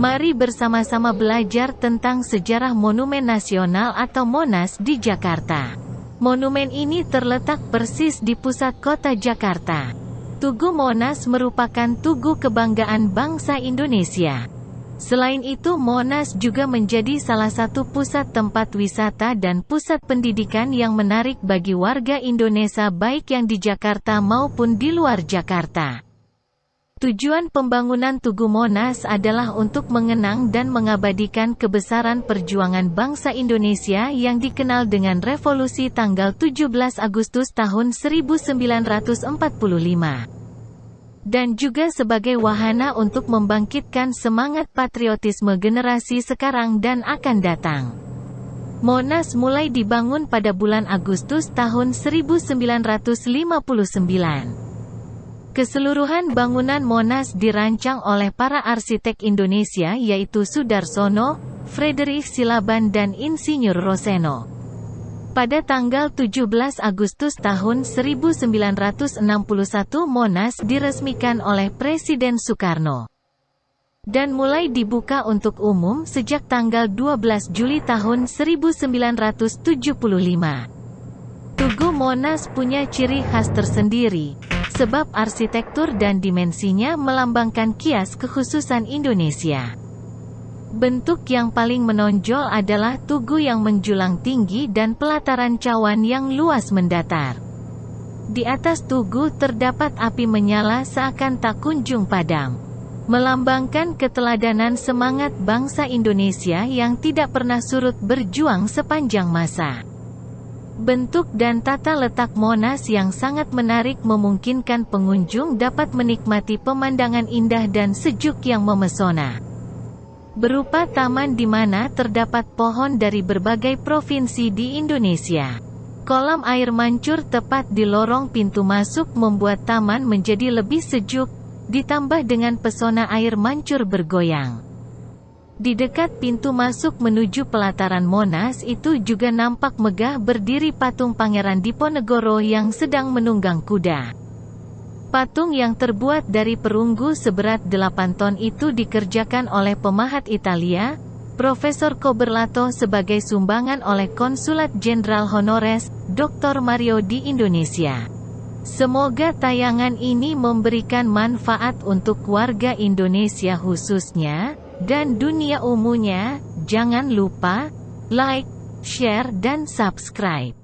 Mari bersama-sama belajar tentang sejarah Monumen Nasional atau Monas di Jakarta. Monumen ini terletak persis di pusat kota Jakarta. Tugu Monas merupakan tugu kebanggaan bangsa Indonesia. Selain itu Monas juga menjadi salah satu pusat tempat wisata dan pusat pendidikan yang menarik bagi warga Indonesia baik yang di Jakarta maupun di luar Jakarta. Tujuan pembangunan Tugu Monas adalah untuk mengenang dan mengabadikan kebesaran perjuangan bangsa Indonesia yang dikenal dengan revolusi tanggal 17 Agustus tahun 1945. Dan juga sebagai wahana untuk membangkitkan semangat patriotisme generasi sekarang dan akan datang. Monas mulai dibangun pada bulan Agustus tahun 1959. Keseluruhan bangunan Monas dirancang oleh para arsitek Indonesia yaitu Sudarsono, Frederick Silaban dan Insinyur Roseno. Pada tanggal 17 Agustus tahun 1961 Monas diresmikan oleh Presiden Soekarno. Dan mulai dibuka untuk umum sejak tanggal 12 Juli tahun 1975. Tugu Monas punya ciri khas tersendiri, sebab arsitektur dan dimensinya melambangkan kias kekhususan Indonesia. Bentuk yang paling menonjol adalah tugu yang menjulang tinggi dan pelataran cawan yang luas mendatar. Di atas tugu terdapat api menyala seakan tak kunjung padam. Melambangkan keteladanan semangat bangsa Indonesia yang tidak pernah surut berjuang sepanjang masa. Bentuk dan tata letak Monas yang sangat menarik memungkinkan pengunjung dapat menikmati pemandangan indah dan sejuk yang memesona. Berupa taman di mana terdapat pohon dari berbagai provinsi di Indonesia. Kolam air mancur tepat di lorong pintu masuk membuat taman menjadi lebih sejuk, ditambah dengan pesona air mancur bergoyang. Di dekat pintu masuk menuju pelataran Monas itu juga nampak megah berdiri patung Pangeran Diponegoro yang sedang menunggang kuda. Patung yang terbuat dari perunggu seberat 8 ton itu dikerjakan oleh pemahat Italia, Profesor Coberlato sebagai sumbangan oleh Konsulat Jenderal Honores, Dr. Mario di Indonesia. Semoga tayangan ini memberikan manfaat untuk warga Indonesia khususnya, dan dunia umumnya, jangan lupa like, share dan subscribe.